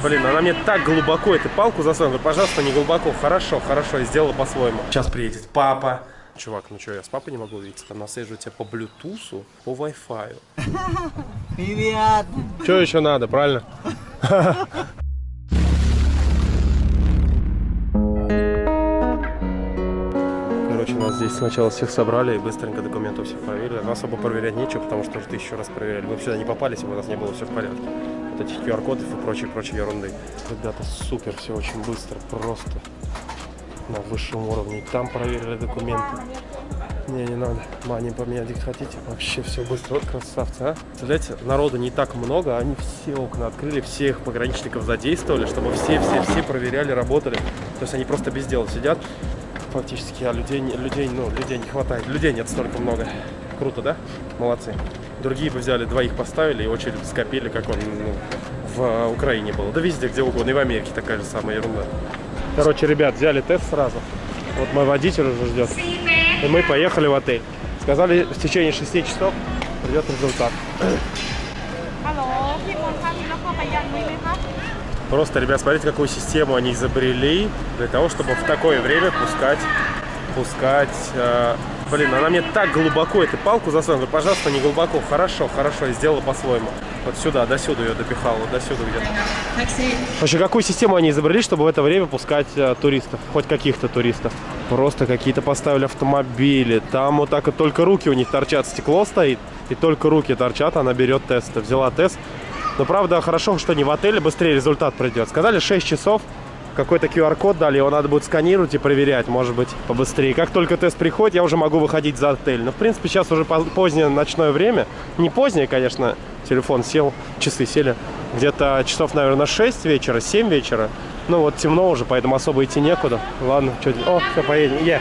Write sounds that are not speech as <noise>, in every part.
Блин, она мне так глубоко эту палку засунула. Пожалуйста, не глубоко. Хорошо, хорошо, я сделала по-своему. Сейчас приедет папа. Чувак, ну что, я с папой не могу увидеться? Там насажу тебя по блютусу, по вай-фаю. <laughs> Привет! Что еще надо, правильно? <laughs> Короче, нас здесь сначала всех собрали и быстренько документы всех проверили. Нас особо проверять нечего, потому что уже тысячу раз проверяли. Мы сюда не попали, если бы у нас не было все в порядке. Вот этих QR-кодов и прочей-прочей ерунды. Ребята, супер, все очень быстро, просто на высшем уровне. Там проверили документы. Не, не надо. Мани поменять их хотите? Вообще все быстро. Вот красавцы, а. Представляете, народу не так много, они все окна открыли, всех пограничников задействовали, чтобы все-все-все проверяли, работали. То есть они просто без дела сидят фактически, а людей, людей, ну, людей не хватает. Людей нет столько много. Круто, да? Молодцы. Другие бы взяли, двоих поставили и очередь скопили, как он ну, в Украине был. Да везде, где угодно. И в Америке такая же самая ерунда. Короче, ребят, взяли тест сразу. Вот мой водитель уже ждет. И мы поехали в отель. Сказали, в течение 6 часов придет результат. Просто, ребят, смотрите, какую систему они изобрели для того, чтобы в такое время пускать, пускать э, блин, она мне так глубоко эту палку засунула. Пожалуйста, не глубоко. Хорошо, хорошо, я сделала по-своему. Вот сюда, до сюда ее допихала, до сюда где-то. Вообще, какую систему они изобрели, чтобы в это время пускать э, туристов? Хоть каких-то туристов. Просто какие-то поставили автомобили. Там вот так вот только руки у них торчат, стекло стоит. И только руки торчат, она берет тесты. Взяла тест. Но правда, хорошо, что не в отеле, быстрее результат придет. Сказали 6 часов, какой-то QR-код дали, его надо будет сканировать и проверять, может быть, побыстрее. Как только тест приходит, я уже могу выходить за отель. Но, в принципе, сейчас уже поз- позднее ночное время. Не позднее, конечно, телефон сел, часы сели. Где-то часов, наверное, 6 вечера, 7 вечера. Ну, вот темно уже, поэтому особо идти некуда. Ладно, что О, все, поедем. Е.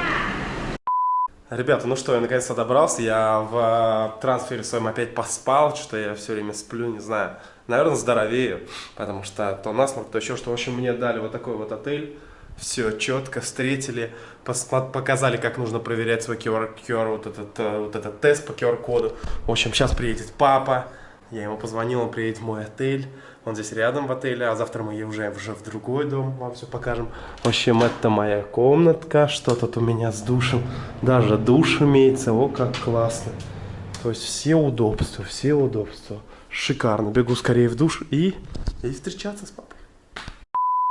Ребята, ну что, я наконец-то добрался. Я в э, трансфере своем опять поспал, что я все время сплю, не знаю. Наверное, здоровею, потому что то насморк, то еще что. В общем, мне дали вот такой вот отель. Все четко встретили, показали, как нужно проверять свой QR, QR вот, этот, э, вот этот тест по QR-коду. В общем, сейчас приедет папа. Я ему позвонил, он приедет в мой отель. Он здесь рядом в отеле, а завтра мы уже, уже в другой дом вам все покажем. В общем, это моя комнатка. Что тут у меня с душем? Даже душ имеется. О, как классно. То есть все удобства, все удобства. Шикарно. Бегу скорее в душ и, и встречаться с папой.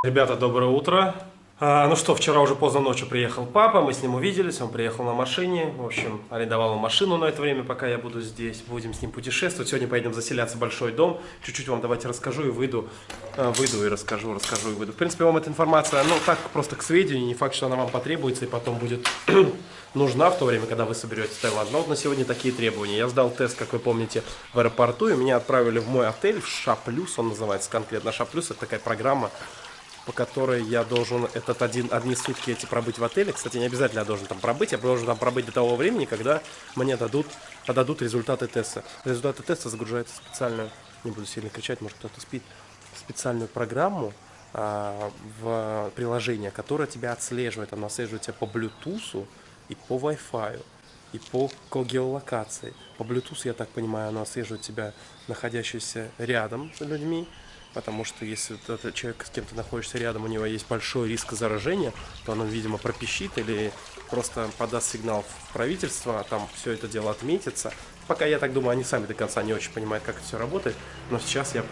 Ребята, доброе утро. А, ну что, вчера уже поздно ночью приехал папа, мы с ним увиделись, он приехал на машине, в общем, арендовал машину на это время, пока я буду здесь, будем с ним путешествовать. Сегодня поедем заселяться в большой дом, чуть-чуть вам давайте расскажу и выйду, а, выйду и расскажу, расскажу и выйду. В принципе, вам эта информация, ну так, просто к сведению, не факт, что она вам потребуется и потом будет <clears throat> нужна в то время, когда вы соберетесь в Таиланд. Но вот на сегодня такие требования. Я сдал тест, как вы помните, в аэропорту, и меня отправили в мой отель, в Ша Плюс, он называется конкретно Ша Плюс, это такая программа, по которой я должен этот один, одни сутки эти пробыть в отеле. Кстати, не обязательно я должен там пробыть, я должен там пробыть до того времени, когда мне дадут, подадут результаты теста. Результаты теста загружаются в специальную, не буду сильно кричать, может кто-то спит, в специальную программу а, в приложение, которое тебя отслеживает. Оно отслеживает тебя по Bluetooth и по Wi-Fi и по геолокации. По Bluetooth, я так понимаю, оно отслеживает тебя, находящийся рядом с людьми, потому что если этот человек, с кем ты находишься рядом, у него есть большой риск заражения, то оно, видимо, пропищит или просто подаст сигнал в правительство, а там все это дело отметится. Пока, я так думаю, они сами до конца не очень понимают, как это все работает, но сейчас я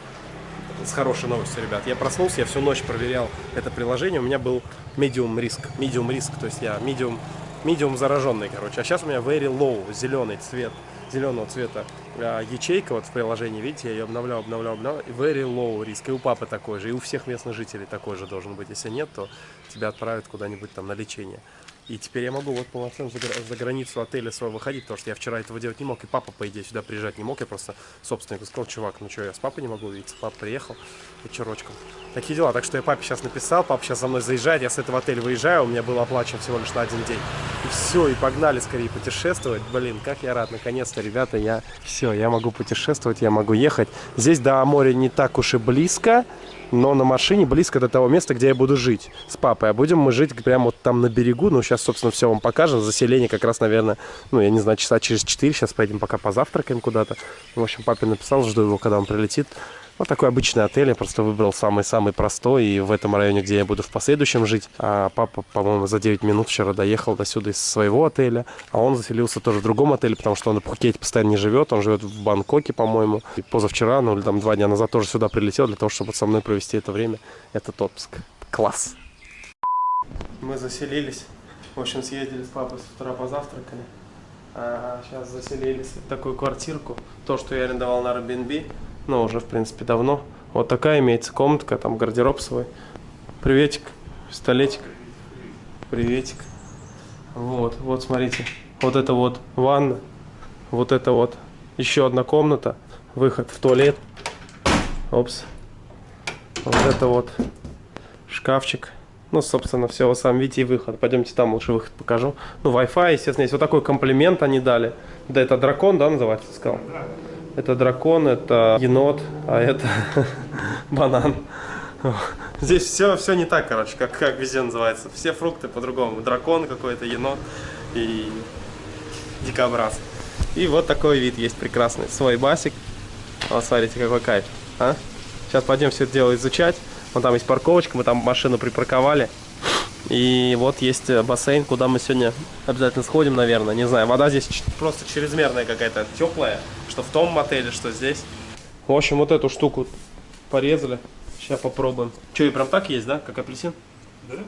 с хорошей новостью, ребят. Я проснулся, я всю ночь проверял это приложение. У меня был medium риск. Medium риск, то есть я medium, medium зараженный, короче. А сейчас у меня very low, зеленый цвет, зеленого цвета а, ячейка вот в приложении. Видите, я ее обновлял, обновлял, обновлял. Very low риск. И у папы такой же, и у всех местных жителей такой же должен быть. Если нет, то тебя отправят куда-нибудь там на лечение. И теперь я могу вот полноценно за, за границу отеля своего выходить, потому что я вчера этого делать не мог, и папа, по идее, сюда приезжать не мог. Я просто собственнику сказал, чувак, ну что, я с папой не могу увидеться. Папа приехал вечерочком. Такие дела. Так что я папе сейчас написал, папа сейчас за мной заезжает, я с этого отеля выезжаю, у меня был оплачен всего лишь на один день. И все, и погнали скорее путешествовать. Блин, как я рад, наконец-то, ребята, я все, я могу путешествовать, я могу ехать. Здесь до моря не так уж и близко, но на машине близко до того места, где я буду жить с папой. А будем мы жить прямо вот там на берегу. Ну, сейчас, собственно, все вам покажем. Заселение как раз, наверное, ну, я не знаю, часа через 4. Сейчас поедем пока позавтракаем куда-то. В общем, папе написал, жду его, когда он прилетит. Вот такой обычный отель. Я просто выбрал самый-самый простой. И в этом районе, где я буду в последующем жить. А папа, по-моему, за 9 минут вчера доехал до сюда из своего отеля. А он заселился тоже в другом отеле, потому что он на Пхукете постоянно не живет. Он живет в Бангкоке, по-моему. И позавчера, ну или там два дня назад тоже сюда прилетел для того, чтобы со мной провести это время. Это отпуск. Класс. Мы заселились. В общем, съездили с папой с утра позавтракали. А сейчас заселились в такую квартирку. То, что я арендовал на Airbnb. Ну, уже, в принципе, давно. Вот такая имеется комнатка, там гардероб свой. Приветик, пистолетик. Приветик. Вот, вот, смотрите. Вот это вот ванна. Вот это вот еще одна комната. Выход в туалет. Опс. Вот это вот шкафчик. Ну, собственно, все, вы сами видите и выход. Пойдемте там лучше выход покажу. Ну, Wi-Fi, естественно, есть вот такой комплимент они дали. Да, это дракон, да, называется, сказал? Это дракон, это енот, а это <laughs> банан. Здесь все, все не так, короче, как, как везде называется. Все фрукты по-другому. Дракон какой-то, енот и дикобраз. И вот такой вид есть прекрасный. Свой басик. Вот смотрите, какой кайф. А? Сейчас пойдем все это дело изучать. Вон там есть парковочка, мы там машину припарковали. И вот есть э, бассейн, куда мы сегодня обязательно сходим, наверное. Не знаю, вода здесь просто чрезмерная какая-то, теплая. Что в том мотеле, что здесь. В общем, вот эту штуку порезали. Сейчас попробуем. Что, и прям так есть, да? Как апельсин? Да, да.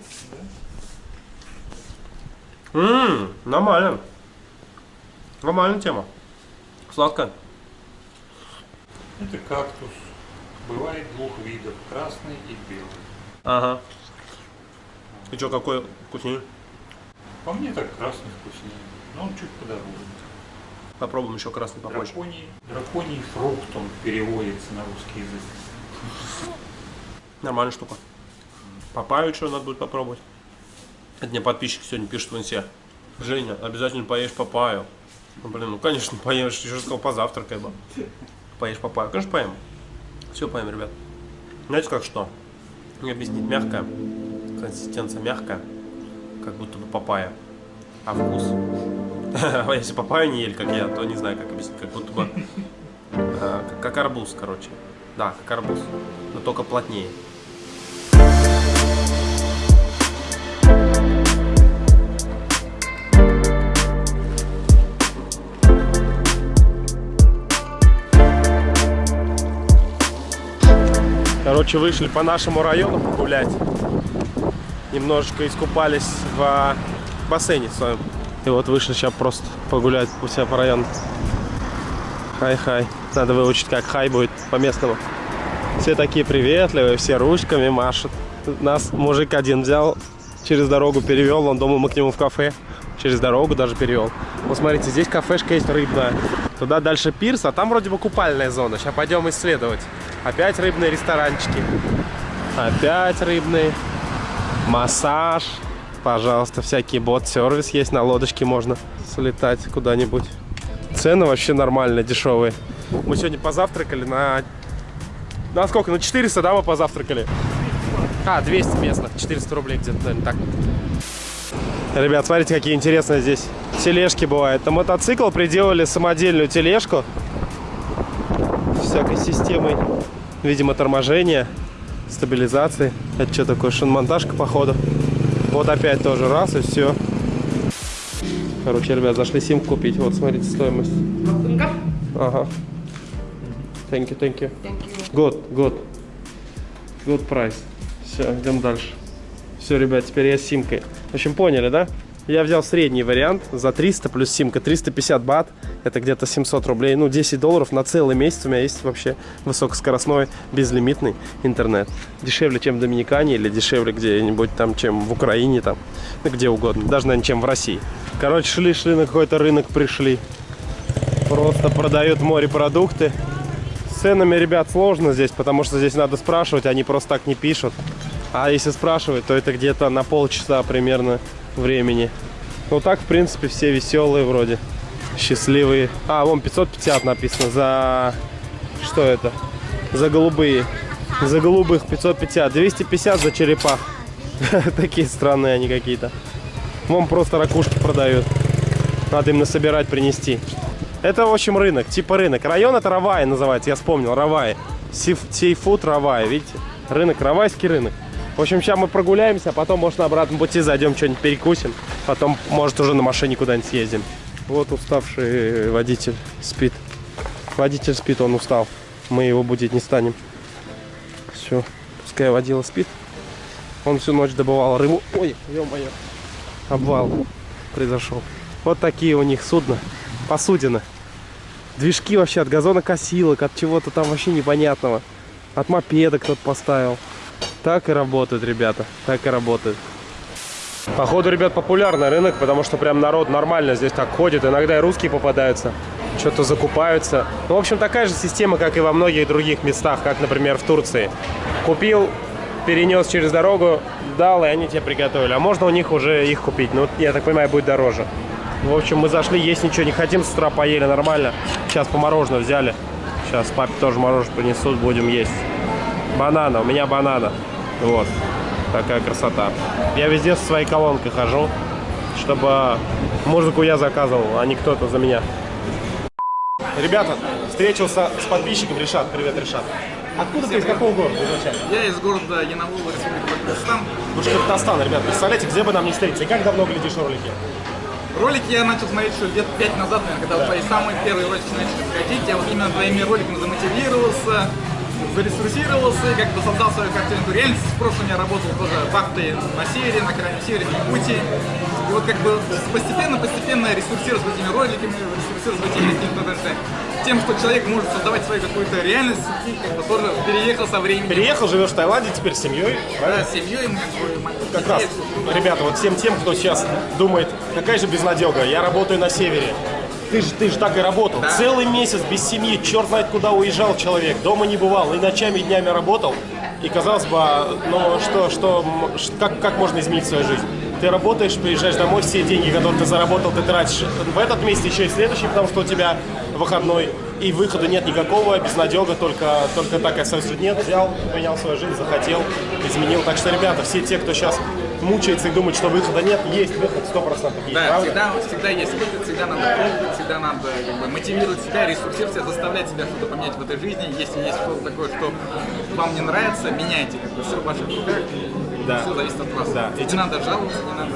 Ммм, нормально. Нормальная тема. Сладко. Это кактус. Бывает двух видов, красный и белый. Ага. И что, какой вкуснее? По мне так красный вкуснее, но он чуть подороже. Попробуем еще красный попозже. Драконий, драконий фрукт, он переводится на русский язык. Нормальная штука. Папаю что надо будет попробовать. Это мне подписчик сегодня пишет в инсе. Женя, обязательно поешь папаю. Ну, блин, ну конечно поешь, еще сказал позавтракай бы. Поешь папаю. Конечно поем. Все поем, ребят. Знаете как что? Мне объяснить мягкая. Консистенция мягкая. Как будто бы папая. А вкус? <laughs> А если папаю не ели, как я, то не знаю, как объяснить. Как будто бы... <laughs> э, как- арбуз, короче. Да, как арбуз. Но только плотнее. Короче, вышли по нашему району погулять. Немножечко искупались в бассейне своем. И вот вышли сейчас просто погулять у себя по району. Хай-хай. Надо выучить, как хай будет по-местному. Все такие приветливые, все ручками машут. Нас мужик один взял, через дорогу перевел. Он думал, мы к нему в кафе. Через дорогу даже перевел. Вот смотрите, здесь кафешка есть рыбная. Туда дальше пирс, а там вроде бы купальная зона. Сейчас пойдем исследовать. Опять рыбные ресторанчики. Опять рыбные. Массаж. Пожалуйста, всякий бот-сервис есть. На лодочке можно слетать куда-нибудь. Цены вообще нормальные, дешевые. Мы сегодня позавтракали на... На сколько? На 400, да, мы позавтракали? А, 200 местных. 400 рублей где-то, наверное, так. Ребят, смотрите, какие интересные здесь тележки бывают. На мотоцикл приделали самодельную тележку. Всякой системой, видимо, торможения, стабилизации. Это что такое? Шиномонтажка, походу. Вот опять тоже раз и все. Короче, ребят, зашли симку купить. Вот, смотрите, стоимость. Ага. Thank you, thank you. Good, good. Good price. Все, идем дальше. Все, ребят, теперь я с симкой. В общем, поняли, да? Я взял средний вариант за 300 плюс симка. 350 бат. Это где-то 700 рублей. Ну, 10 долларов на целый месяц у меня есть вообще высокоскоростной, безлимитный интернет. Дешевле, чем в Доминикане или дешевле где-нибудь там, чем в Украине там. Ну, где угодно. Даже, наверное, чем в России. Короче, шли-шли на какой-то рынок, пришли. Просто продают морепродукты. С ценами, ребят, сложно здесь, потому что здесь надо спрашивать, они просто так не пишут. А если спрашивать, то это где-то на полчаса примерно времени. Ну так, в принципе, все веселые вроде. Счастливые. А, вон 550 написано за... Что это? За голубые. За голубых 550. 250 за черепах. <laughs> Такие странные они какие-то. Вон просто ракушки продают. Надо им насобирать, принести. Это, в общем, рынок. Типа рынок. Район это Равай называется, я вспомнил. Равай. Сейфуд Равай, видите? Рынок, Равайский рынок. В общем, сейчас мы прогуляемся, а потом, может, на обратном пути зайдем, что-нибудь перекусим. Потом, может, уже на машине куда-нибудь съездим. Вот уставший водитель спит. Водитель спит, он устал. Мы его будить не станем. Все, пускай водила спит. Он всю ночь добывал рыбу. Ой, ё-моё. Обвал произошел. Вот такие у них судна. Посудины. Движки вообще от газонокосилок, от чего-то там вообще непонятного. От мопеда кто-то поставил. Так и работают, ребята. Так и работают. Походу, ребят, популярный рынок, потому что прям народ нормально здесь так ходит. Иногда и русские попадаются, что-то закупаются. Ну, в общем, такая же система, как и во многих других местах, как, например, в Турции. Купил, перенес через дорогу, дал, и они тебе приготовили. А можно у них уже их купить. Ну, я так понимаю, будет дороже. В общем, мы зашли, есть ничего не хотим, с утра поели нормально. Сейчас по мороженое взяли. Сейчас папе тоже мороженое принесут, будем есть. Банана, у меня банана. Вот. Такая красота. Я везде со своей колонкой хожу, чтобы музыку я заказывал, а не кто-то за меня. Ребята, встретился с подписчиком Решат. Привет, Решат. Откуда ты, из какого города изначально? Я из города Янаулу, Республика Башкортостан. Башкортостан, ребят. Представляете, где бы нам не встретиться? И как давно глядишь ролики? Ролики я начал смотреть еще лет пять назад, наверное, когда Да. твои самые первые ролики начали выходить. Я вот именно твоими роликами замотивировался, заресурсировался и как бы создал свою картинку реальности. В прошлом я работал тоже вахтой на севере, на крайнем севере, в Якутии. И вот как бы постепенно-постепенно ресурсировался этими роликами, ресурсировался этими какими-то тем, что человек может создавать свою какую-то реальность, и как бы тоже переехал со временем. Переехал, живешь в Таиланде, теперь с семьей. Да, с семьей, мы как бы, Как раз, ребята, вот всем тем, кто сейчас думает, какая же безнадега, я работаю на севере. Ты же, ты же так и работал. Да. Целый месяц без семьи, черт знает куда уезжал человек, дома не бывал, и ночами, и днями работал. И казалось бы, а, ну что, что, как, как можно изменить свою жизнь? Ты работаешь, приезжаешь домой, все деньги, которые ты заработал, ты тратишь в этот месяц, еще и следующий, потому что у тебя выходной. И выхода нет никакого, безнадега, только, только так остается. Нет, взял, поменял свою жизнь, захотел, изменил. Так что, ребята, все те, кто сейчас мучается и думает, что выхода нет, есть выход, сто процентов есть, Да, правда? всегда, всегда есть выход, всегда надо пробовать, всегда надо как бы, мотивировать себя, ресурсировать себя, заставлять себя что-то поменять в этой жизни. Если есть что-то такое, что вам не нравится, меняйте. Как бы, все в ваших руках, Да. все зависит от вас. Да. Не надо жаловаться, не надо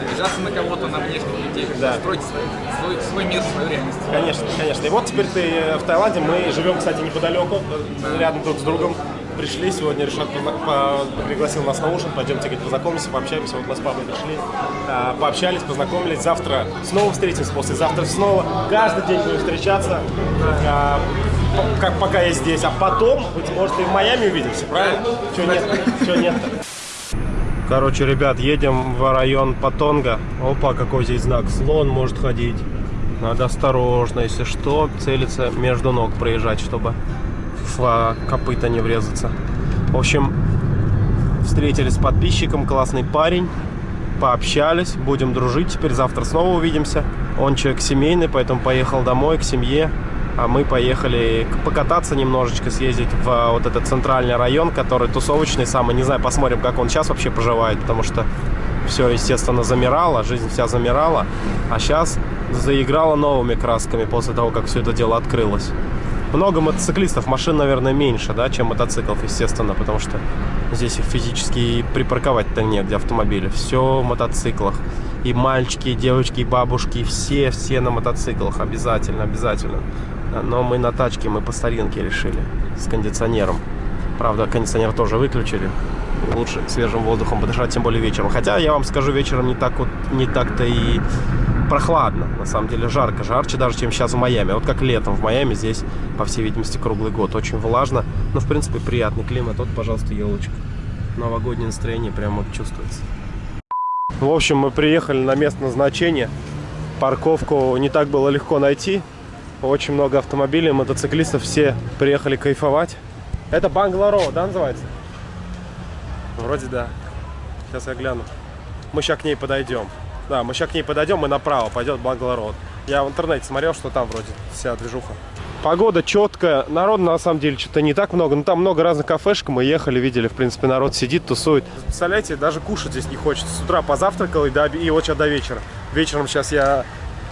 обижаться на кого-то, на внешних людей. Да. Стройте свой, свой, свой мир, свою реальность. Конечно, конечно. И вот теперь ты э, в Таиланде. Мы живем, кстати, неподалеку, э, рядом друг с другом. Пришли сегодня, Решат пригласил нас на ужин. Пойдемте, говорит, познакомимся, пообщаемся. Вот мы с папой пришли, а, пообщались, познакомились. Завтра снова встретимся, послезавтра снова. Каждый день будем встречаться, а, как пока я здесь. А потом, быть может, и в Майами увидимся, правильно? Чего нет? Чего нет? Короче, ребят, едем в район Патонга. Опа, какой здесь знак. Слон может ходить. Надо осторожно, если что, целиться между ног проезжать, чтобы в а, копыта не врезаться. В общем, встретились с подписчиком, классный парень. Пообщались, будем дружить. Теперь завтра снова увидимся. Он человек семейный, поэтому поехал домой к семье. А мы поехали покататься немножечко, съездить в а, вот этот центральный район, который тусовочный самый. Не знаю, посмотрим, как он сейчас вообще поживает, потому что все, естественно, замирало, жизнь вся замирала. А сейчас заиграла новыми красками после того, как все это дело открылось. Много мотоциклистов, машин, наверное, меньше, да, чем мотоциклов, естественно, потому что здесь их физически припарковать-то негде автомобили. Все в мотоциклах. И мальчики, и девочки, и бабушки, все, все на мотоциклах. Обязательно, обязательно. Но мы на тачке, мы по старинке решили. С кондиционером. Правда, кондиционер тоже выключили. Лучше свежим воздухом подышать, тем более вечером. Хотя, я вам скажу, вечером не так вот, не так-то и прохладно. На самом деле жарко, жарче даже, чем сейчас в Майами. Вот как летом в Майами здесь, по всей видимости, круглый год. Очень влажно, но, в принципе, приятный климат. Вот, пожалуйста, елочка. Новогоднее настроение прямо вот чувствуется. В общем, мы приехали на место назначения. Парковку не так было легко найти. Очень много автомобилей, мотоциклистов. Все приехали кайфовать. Это Бангларо, да, называется? Вроде да. Сейчас я гляну. Мы сейчас к ней подойдем. Да, мы сейчас к ней подойдем и направо пойдет Бангларо. Я в интернете смотрел, что там вроде вся движуха. Погода четкая, народу на самом деле что-то не так много, но там много разных кафешек, мы ехали, видели, в принципе, народ сидит, тусует. Представляете, даже кушать здесь не хочется. С утра позавтракал и, до, и вот сейчас до вечера. Вечером сейчас я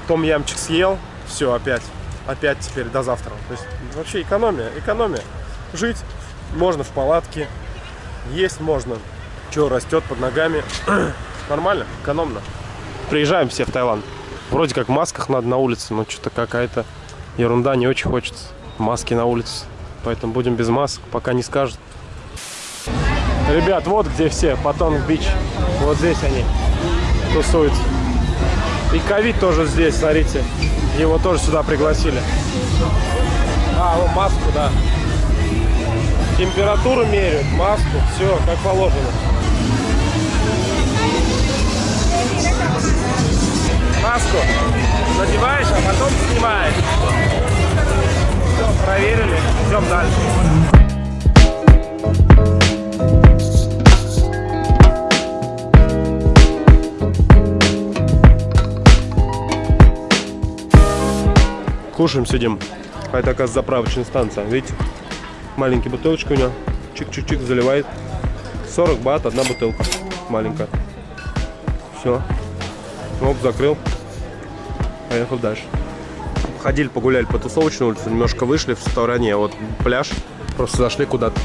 том ямчик съел, все, опять, опять теперь до завтра. То есть вообще экономия, экономия. жить, можно в палатке, есть можно. Что растет под ногами. <clears throat> Нормально, экономно. Приезжаем все в Таиланд. Вроде как в масках надо на улице, но что-то какая-то ерунда, не очень хочется. Маски на улице. Поэтому будем без масок, пока не скажут. Ребят, вот где все, Патонг Бич. Вот здесь они тусуются. И ковид тоже здесь, смотрите. Его тоже сюда пригласили. А, вот маску, да. Температуру меряют, маску, все как положено. Маску надеваешь, а потом снимаешь. Все, проверили, идем дальше. Кушаем, сидим. А это, оказывается, заправочная станция. Видите? Маленькая бутылочка у него. Чик-чик-чик заливает. 40 бат, одна бутылка. Маленькая. Все. Оп, закрыл. Поехал дальше. Ходили, погуляли по тусовочной улице, немножко вышли в стороне. Вот пляж. Просто зашли куда-то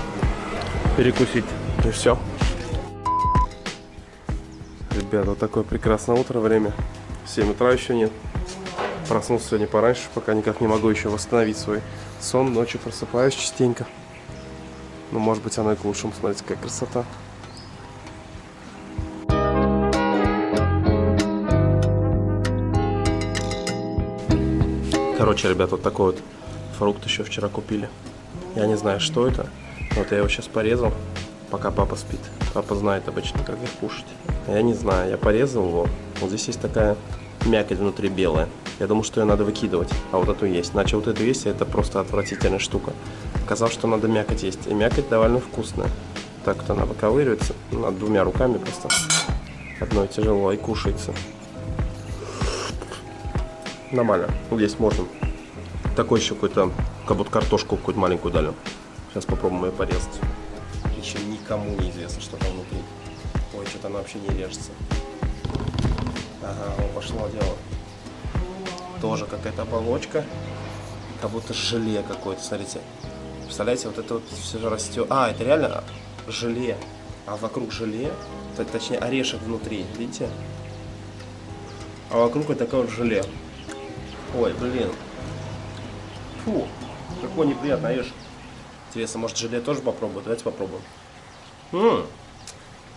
перекусить. И все. Ребята, вот такое прекрасное утро, время. 7 утра еще нет. Проснулся сегодня пораньше, пока никак не могу еще восстановить свой сон. Ночью просыпаюсь частенько. Ну, может быть, оно и к лучшему. Смотрите, какая красота. Короче, ребят, вот такой вот фрукт еще вчера купили. Я не знаю, что это. Вот я его сейчас порезал, пока папа спит. Папа знает обычно, как их кушать. Я не знаю, я порезал его. Вот здесь есть такая мякоть внутри белая. Я думал, что ее надо выкидывать, а вот эту есть. Иначе вот эту есть, и это просто отвратительная штука. Оказалось, что надо мякоть есть. И мякоть довольно вкусная. Так вот она выковыривается. Надо двумя руками просто. Одной тяжело и кушается. Нормально. Вот здесь можно. Такой еще какой-то, как будто картошку какую-то маленькую дали. Сейчас попробуем ее порезать. Еще никому не известно, что там внутри. Ой, что-то она вообще не режется. Ага, пошло дело. Тоже какая-то оболочка. Как будто желе какое-то, смотрите. Представляете, вот это вот все же растет. А, это реально желе. А вокруг желе, точнее орешек внутри, видите? А вокруг вот такое вот желе. Ой, блин. Фу, какой неприятный орешек. Интересно, может желе тоже попробовать? Давайте попробуем. М,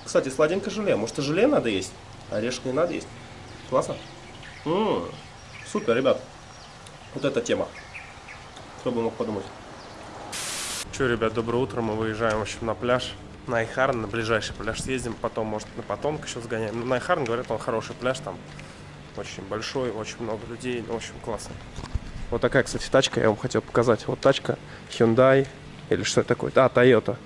Кстати, сладенькое желе. Может и желе надо есть? Орешек не надо есть. Классно. М, Супер, ребят. Вот эта тема. Кто бы мог подумать. Че, ребят, доброе утро. Мы выезжаем, в общем, на пляж. На Айхарн, на ближайший пляж съездим. Потом, может, на Потомк еще сгоняем. Ну, на Айхарн, говорят, он хороший пляж там. Очень большой, очень много людей. Ну, в общем, классно. Вот такая, кстати, тачка. Я вам хотел показать. Вот тачка Hyundai. Или что это такое? А, Toyota.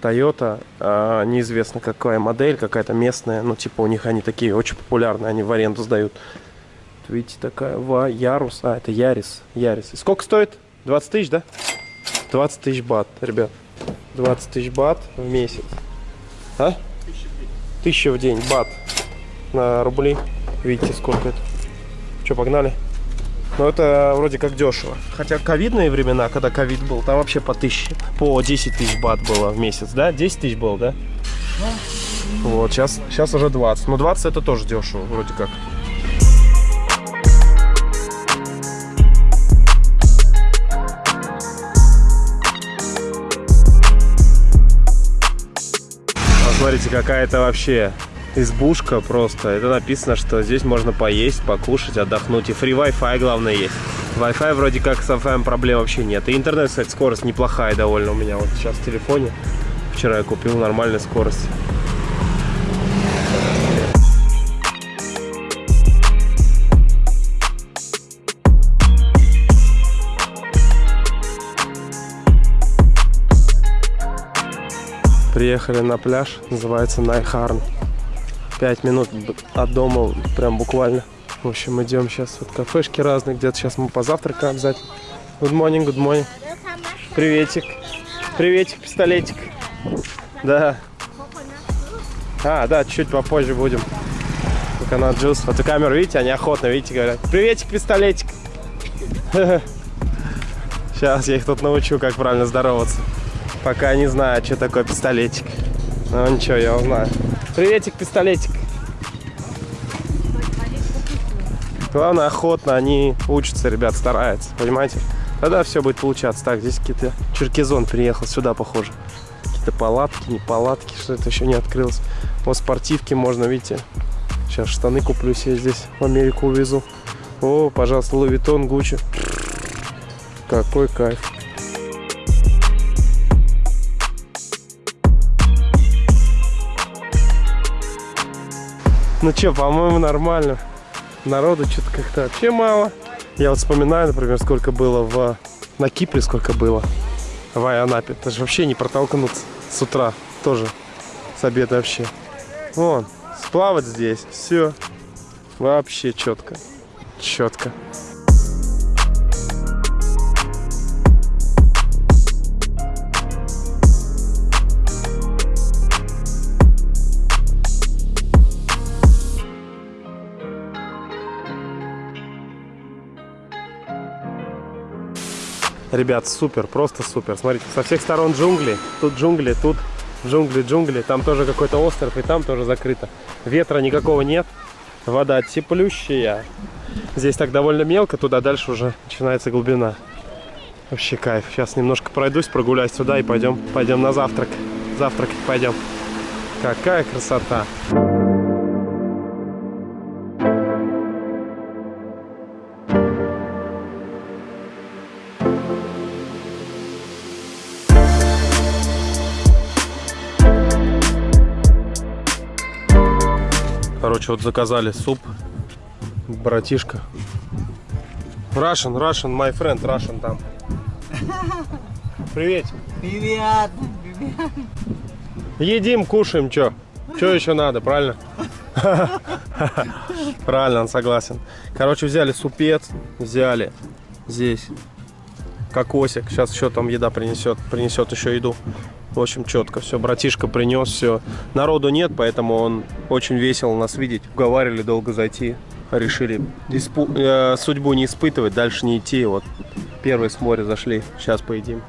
Toyota, а, неизвестно какая модель, какая-то местная. Ну, типа, у них они такие очень популярные. Они в аренду сдают. Вот Видите, такая ва, Ярус. А, это Ярис. Ярис. И сколько стоит? 20 тысяч, да? 20 тысяч бат, ребят. 20 тысяч бат в месяц. А? Тысяча в день бат на рубли. Видите, сколько это. Что, погнали? Ну, это вроде как дешево. Хотя ковидные времена, когда ковид был, там вообще по тысяче, по 10 тысяч бат было в месяц, да? 10 тысяч было, да? Вот, сейчас, сейчас уже 20. Но 20 это тоже дешево, вроде как. Смотрите, какая-то вообще избушка просто. Это написано, что здесь можно поесть, покушать, отдохнуть. И фри Wi-Fi главное есть. Wi-Fi вроде как с Wi-Fi проблем вообще нет. И интернет, кстати, скорость неплохая довольно у меня вот сейчас в телефоне. Вчера я купил нормальную скорость. Приехали на пляж, называется Найхарн. Пять минут б- от дома, прям буквально. В общем, идем сейчас вот кафешки разные, где-то сейчас мы позавтракаем обязательно. Good morning, good morning. Приветик. Приветик, пистолетик. Да. А, да, чуть попозже будем. Coconut juice. Вот и камеру, видите, они охотно, видите, говорят. Приветик, пистолетик. <laughs> Сейчас я их тут научу, как правильно здороваться. Пока не знаю, что такое пистолетик. Ну ничего, я узнаю. Приветик, пистолетик. Главное, охотно они учатся, ребят, стараются, понимаете? Тогда все будет получаться. Так, здесь какие-то черкизон приехал, сюда похоже. Какие-то палатки, не палатки, что это еще не открылось. Вот спортивки можно, видите. Сейчас штаны куплю себе здесь, в Америку увезу. О, пожалуйста, Лувитон, Гуччи. Какой кайф. Ну что, по-моему, нормально. Народу что-то как-то вообще мало. Я вот вспоминаю, например, сколько было в... на Кипре, сколько было в Айанапе. Это же вообще не протолкнуться с утра тоже, с обеда вообще. Вон, сплавать здесь, все. Вообще четко. Четко. Ребят, супер, просто супер. Смотрите, со всех сторон джунгли. Тут джунгли, тут джунгли, джунгли. Там тоже какой-то остров, и там тоже закрыто. Ветра никакого нет. Вода теплющая. Здесь так довольно мелко, туда дальше уже начинается глубина. Вообще кайф. Сейчас немножко пройдусь, прогуляюсь сюда и пойдем, пойдем на завтрак. Завтракать пойдем. Какая красота. Короче, вот заказали суп. Братишка. Russian, Russian, my friend, Russian там. Привет. Привет. Привет. Едим, кушаем, чё? Чё еще надо, правильно? Правильно, он согласен. Короче, взяли супец, взяли здесь кокосик. Сейчас еще там еда принесет, принесет еще еду. В общем, четко все. Братишка принес все. Народу нет, поэтому он очень весело нас видеть. Уговаривали долго зайти. Решили диспу... э, судьбу не испытывать, дальше не идти. Вот первый с моря зашли. Сейчас поедим.